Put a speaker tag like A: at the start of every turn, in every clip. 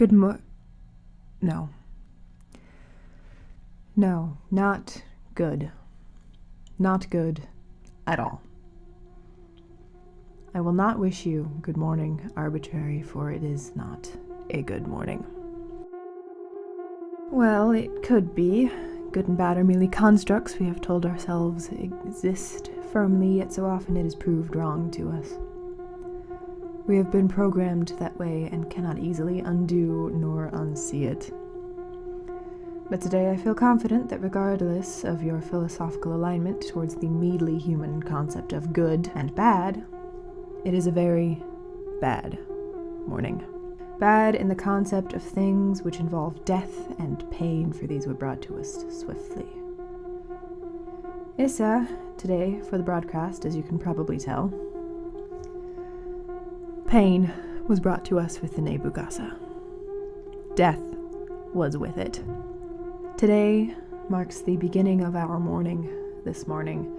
A: Good mo. No. No, not good. Not good at all. I will not wish you good morning, arbitrary, for it is not a good morning. Well, it could be. Good and bad are merely constructs we have told ourselves exist firmly, yet so often it is proved wrong to us. We have been programmed that way and cannot easily undo nor unsee it. But today I feel confident that regardless of your philosophical alignment towards the meadly human concept of good and bad, it is a very bad morning. Bad in the concept of things which involve death and pain, for these were brought to us swiftly. Issa, today for the broadcast, as you can probably tell, pain was brought to us with the Nebugasa. Death was with it. Today marks the beginning of our mourning this morning.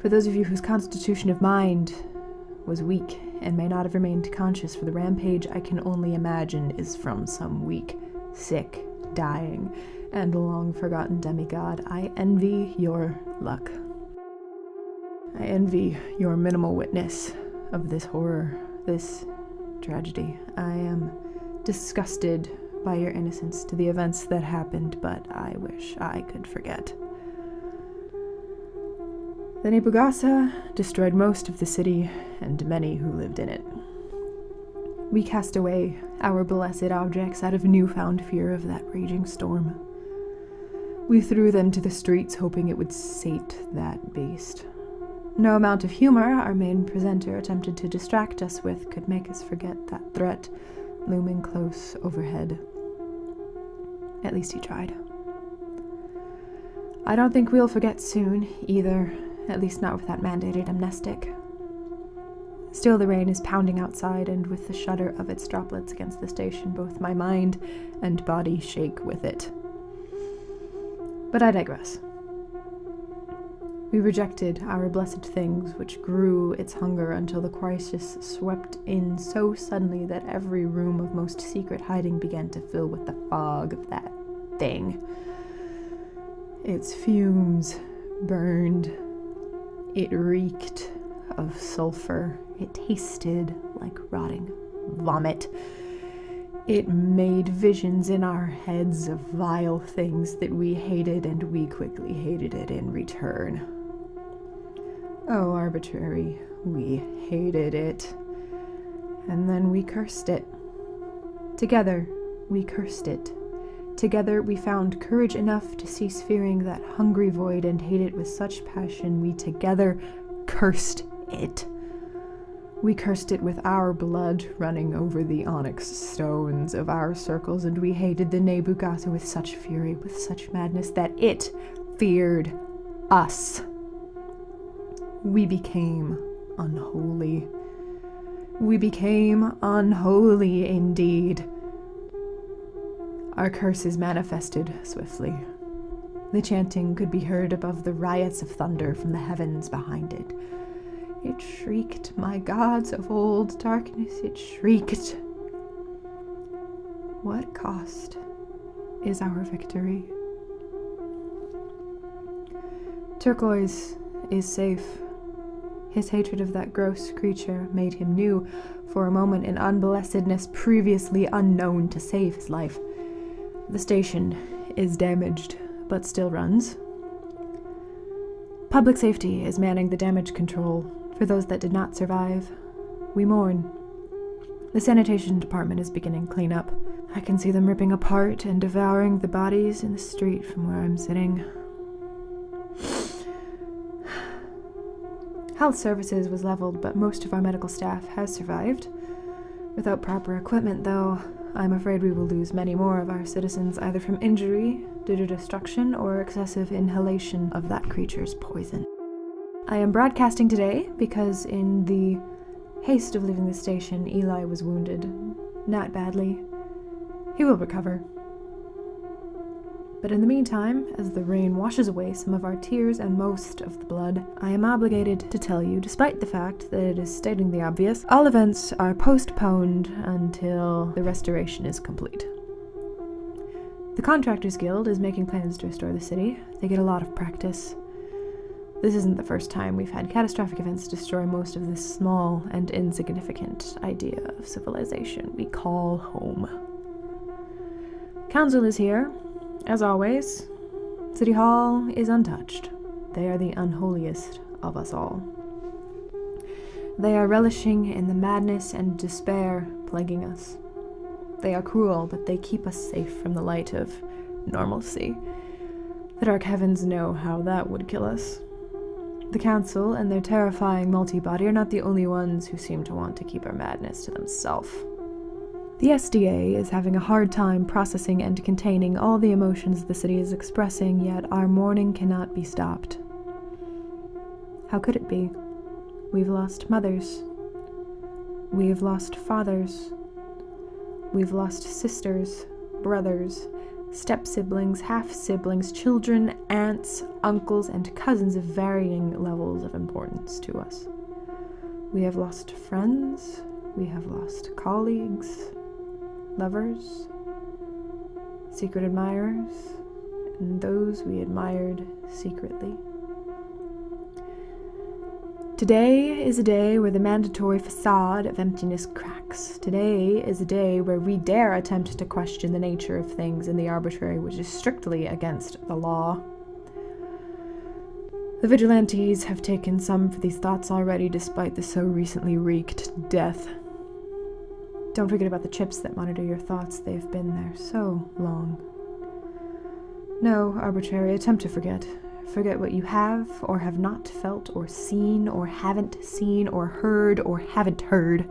A: For those of you whose constitution of mind was weak and may not have remained conscious for the rampage I can only imagine is from some weak, sick, dying, and long forgotten demigod, I envy your luck. I envy your minimal witness of this horror, this tragedy. I am disgusted by your innocence to the events that happened, but I wish I could forget. The Nebugasa destroyed most of the city and many who lived in it. We cast away our blessed objects out of newfound fear of that raging storm. We threw them to the streets, hoping it would sate that beast. No amount of humor our main presenter attempted to distract us with could make us forget that threat looming close overhead. At least he tried. I don't think we'll forget soon, either, at least not with that mandated amnestic. Still, the rain is pounding outside, and with the shudder of its droplets against the station, both my mind and body shake with it. But I digress. We rejected our blessed things, which grew its hunger until the crisis swept in so suddenly that every room of most secret hiding began to fill with the fog of that thing. Its fumes burned it reeked of sulfur. It tasted like rotting vomit. It made visions in our heads of vile things that we hated, and we quickly hated it in return. Oh, arbitrary, we hated it. And then we cursed it. Together, we cursed it. Together we found courage enough to cease fearing that hungry void and hate it with such passion we together cursed it. We cursed it with our blood running over the onyx stones of our circles, and we hated the Nebugasa with such fury, with such madness, that it feared us. We became unholy. We became unholy indeed. Our curses manifested swiftly. The chanting could be heard above the riots of thunder from the heavens behind it. It shrieked, My gods of old darkness, it shrieked. What cost is our victory? Turquoise is safe. His hatred of that gross creature made him new for a moment in unblessedness previously unknown to save his life. The station is damaged, but still runs. Public safety is manning the damage control for those that did not survive. We mourn. The sanitation department is beginning cleanup. I can see them ripping apart and devouring the bodies in the street from where I'm sitting. Health services was leveled, but most of our medical staff has survived. Without proper equipment, though, I'm afraid we will lose many more of our citizens either from injury due to destruction or excessive inhalation of that creature's poison. I am broadcasting today because, in the haste of leaving the station, Eli was wounded. Not badly. He will recover. But in the meantime, as the rain washes away some of our tears and most of the blood, I am obligated to tell you, despite the fact that it is stating the obvious, all events are postponed until the restoration is complete. The Contractors Guild is making plans to restore the city. They get a lot of practice. This isn't the first time we've had catastrophic events destroy most of this small and insignificant idea of civilization we call home. Council is here, as always. City Hall is untouched. They are the unholiest of us all. They are relishing in the madness and despair plaguing us. They are cruel, but they keep us safe from the light of normalcy. The dark heavens know how that would kill us. The Council and their terrifying multi-body are not the only ones who seem to want to keep our madness to themselves. The SDA is having a hard time processing and containing all the emotions the city is expressing, yet our mourning cannot be stopped. How could it be? We've lost mothers. We've lost fathers. We've lost sisters, brothers, step siblings, half siblings, children, aunts, uncles, and cousins of varying levels of importance to us. We have lost friends, we have lost colleagues, lovers, secret admirers, and those we admired secretly. Today is a day where the mandatory facade of emptiness cracks. Today is a day where we dare attempt to question the nature of things in the arbitrary which is strictly against the law. The vigilantes have taken some for these thoughts already despite the so recently wreaked death. Don't forget about the chips that monitor your thoughts, they've been there so long. No, arbitrary, attempt to forget. Forget what you have or have not felt or seen or haven't seen or heard or haven't heard.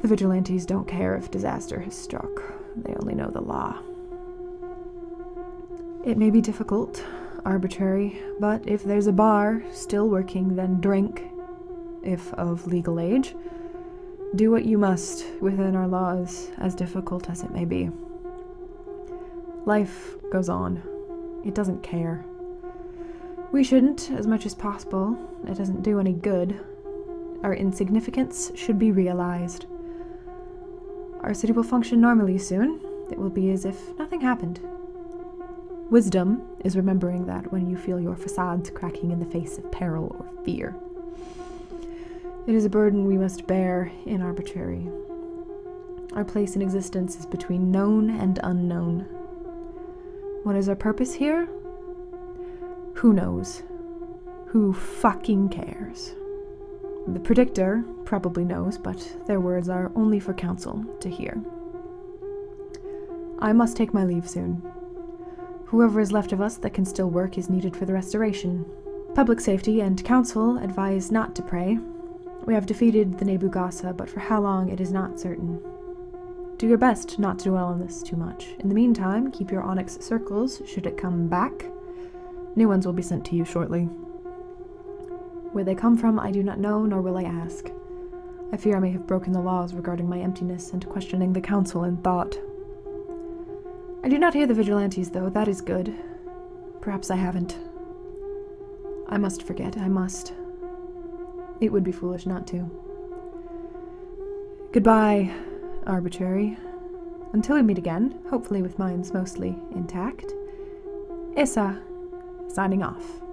A: The vigilantes don't care if disaster has struck, they only know the law. It may be difficult, arbitrary, but if there's a bar still working, then drink, if of legal age. Do what you must within our laws, as difficult as it may be. Life goes on. It doesn't care. We shouldn't, as much as possible. It doesn't do any good. Our insignificance should be realized. Our city will function normally soon. It will be as if nothing happened. Wisdom is remembering that when you feel your facades cracking in the face of peril or fear. It is a burden we must bear in arbitrary. Our place in existence is between known and unknown. What is our purpose here? Who knows? Who fucking cares? The predictor probably knows, but their words are only for council to hear. I must take my leave soon. Whoever is left of us that can still work is needed for the restoration. Public safety and council advise not to pray. We have defeated the Nebugasa, but for how long it is not certain. Do your best not to dwell on this too much. In the meantime, keep your onyx circles should it come back. New ones will be sent to you shortly. Where they come from, I do not know, nor will I ask. I fear I may have broken the laws regarding my emptiness and questioning the council in thought. I do not hear the vigilantes, though. That is good. Perhaps I haven't. I must forget. I must. It would be foolish not to. Goodbye, arbitrary. Until we meet again, hopefully with minds mostly intact. Issa signing off.